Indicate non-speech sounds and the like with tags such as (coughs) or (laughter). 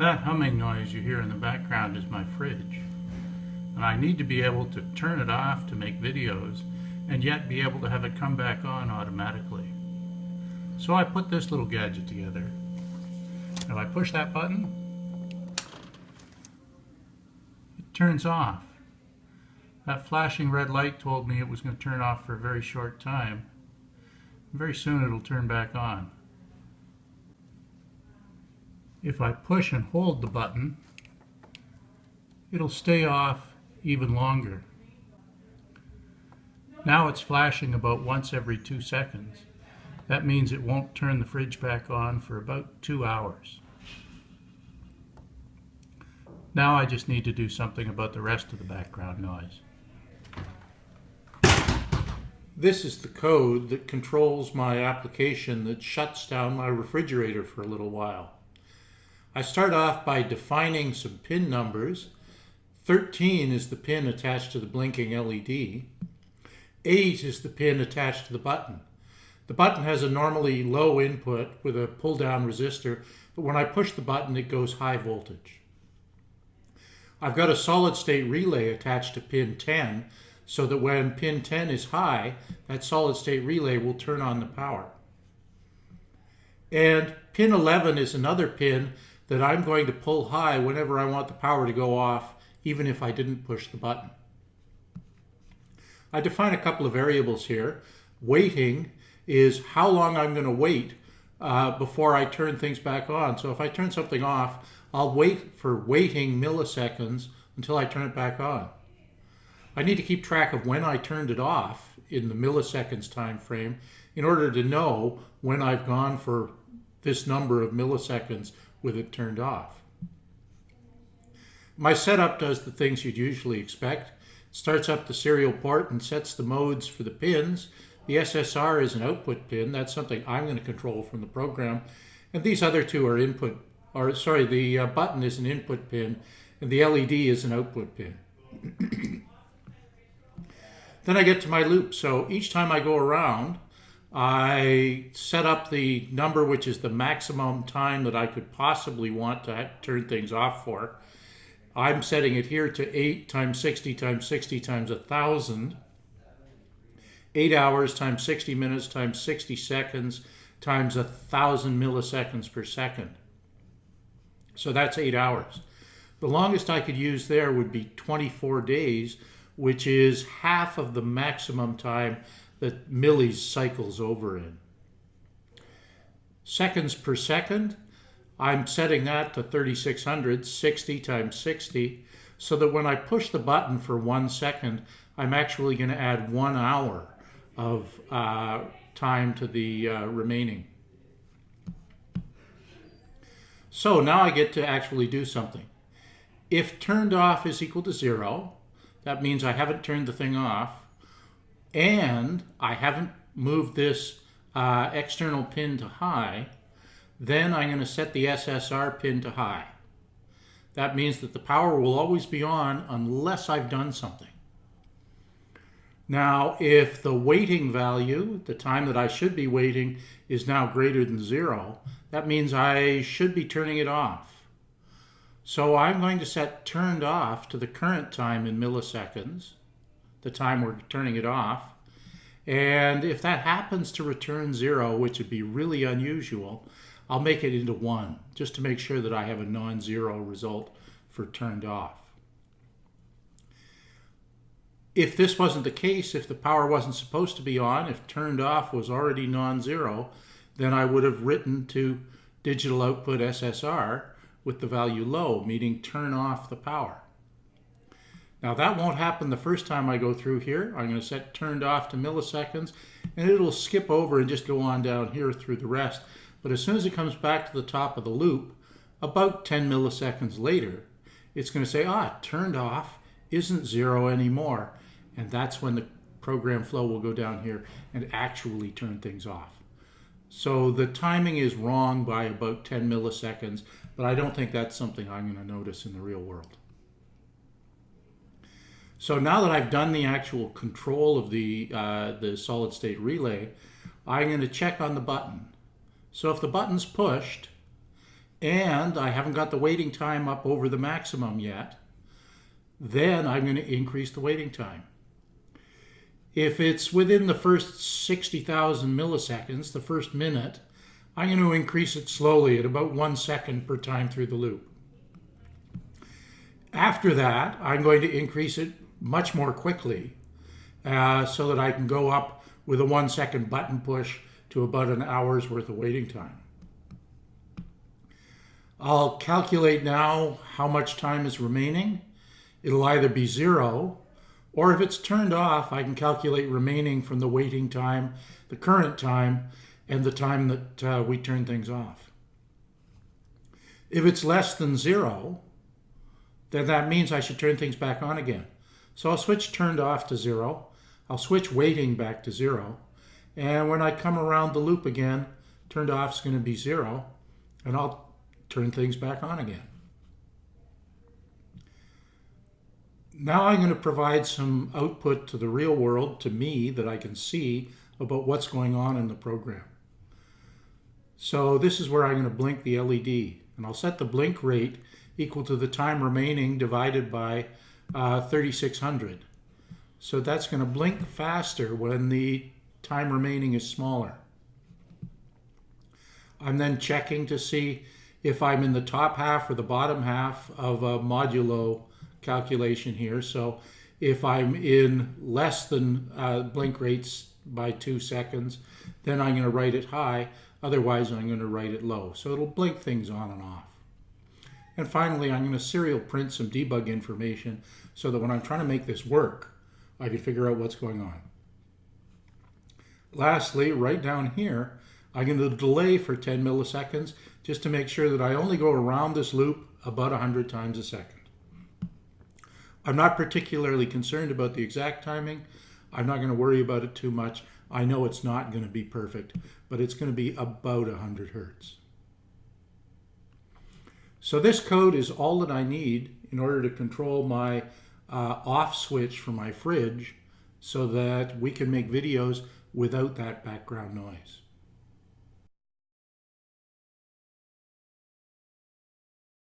That humming noise you hear in the background is my fridge. And I need to be able to turn it off to make videos and yet be able to have it come back on automatically. So I put this little gadget together. If I push that button, it turns off. That flashing red light told me it was going to turn off for a very short time. Very soon it'll turn back on. If I push and hold the button, it'll stay off even longer. Now it's flashing about once every two seconds. That means it won't turn the fridge back on for about two hours. Now I just need to do something about the rest of the background noise. This is the code that controls my application that shuts down my refrigerator for a little while. I start off by defining some pin numbers. 13 is the pin attached to the blinking LED. 8 is the pin attached to the button. The button has a normally low input with a pull down resistor, but when I push the button it goes high voltage. I've got a solid state relay attached to pin 10 so that when pin 10 is high, that solid state relay will turn on the power. And pin 11 is another pin that I'm going to pull high whenever I want the power to go off, even if I didn't push the button. I define a couple of variables here. Waiting is how long I'm going to wait uh, before I turn things back on. So if I turn something off, I'll wait for waiting milliseconds until I turn it back on. I need to keep track of when I turned it off in the milliseconds time frame in order to know when I've gone for this number of milliseconds with it turned off. My setup does the things you'd usually expect. Starts up the serial port and sets the modes for the pins. The SSR is an output pin. That's something I'm going to control from the program. And these other two are input, or sorry, the uh, button is an input pin and the LED is an output pin. (coughs) Then I get to my loop. So each time I go around, I set up the number which is the maximum time that I could possibly want to turn things off for. I'm setting it here to 8 times 60 times 60 times 1,000. 8 hours times 60 minutes times 60 seconds times 1,000 milliseconds per second. So that's 8 hours. The longest I could use there would be 24 days which is half of the maximum time that millis cycles over in. Seconds per second, I'm setting that to 3600, 60 times 60, so that when I push the button for one second, I'm actually going to add one hour of uh, time to the uh, remaining. So now I get to actually do something. If turned off is equal to zero, that means I haven't turned the thing off and I haven't moved this uh, external pin to high. Then I'm going to set the SSR pin to high. That means that the power will always be on unless I've done something. Now, if the waiting value, the time that I should be waiting, is now greater than zero, that means I should be turning it off. So I'm going to set turned off to the current time in milliseconds, the time we're turning it off. And if that happens to return zero, which would be really unusual, I'll make it into one, just to make sure that I have a non-zero result for turned off. If this wasn't the case, if the power wasn't supposed to be on, if turned off was already non-zero, then I would have written to digital output SSR with the value low, meaning turn off the power. Now that won't happen the first time I go through here. I'm going to set turned off to milliseconds and it'll skip over and just go on down here through the rest. But as soon as it comes back to the top of the loop, about 10 milliseconds later, it's going to say, ah, turned off isn't zero anymore. And that's when the program flow will go down here and actually turn things off. So the timing is wrong by about 10 milliseconds, but I don't think that's something I'm going to notice in the real world. So now that I've done the actual control of the, uh, the solid state relay, I'm going to check on the button. So if the button's pushed, and I haven't got the waiting time up over the maximum yet, then I'm going to increase the waiting time. If it's within the first 60,000 milliseconds, the first minute, I'm going to increase it slowly at about one second per time through the loop. After that, I'm going to increase it much more quickly uh, so that I can go up with a one second button push to about an hour's worth of waiting time. I'll calculate now how much time is remaining. It'll either be zero, or if it's turned off, I can calculate remaining from the waiting time, the current time, and the time that uh, we turn things off. If it's less than zero, then that means I should turn things back on again. So I'll switch turned off to zero. I'll switch waiting back to zero. And when I come around the loop again, turned off is going to be zero. And I'll turn things back on again. Now I'm going to provide some output to the real world, to me, that I can see about what's going on in the program. So this is where I'm going to blink the LED. And I'll set the blink rate equal to the time remaining divided by uh, 3600. So that's going to blink faster when the time remaining is smaller. I'm then checking to see if I'm in the top half or the bottom half of a modulo calculation here. So if I'm in less than uh, blink rates by two seconds, then I'm going to write it high. Otherwise, I'm going to write it low. So it'll blink things on and off. And finally, I'm going to serial print some debug information so that when I'm trying to make this work, I can figure out what's going on. Lastly, right down here, I'm going to delay for 10 milliseconds just to make sure that I only go around this loop about 100 times a second. I'm not particularly concerned about the exact timing. I'm not going to worry about it too much. I know it's not going to be perfect, but it's going to be about 100 hertz. So this code is all that I need in order to control my uh, off switch for my fridge so that we can make videos without that background noise.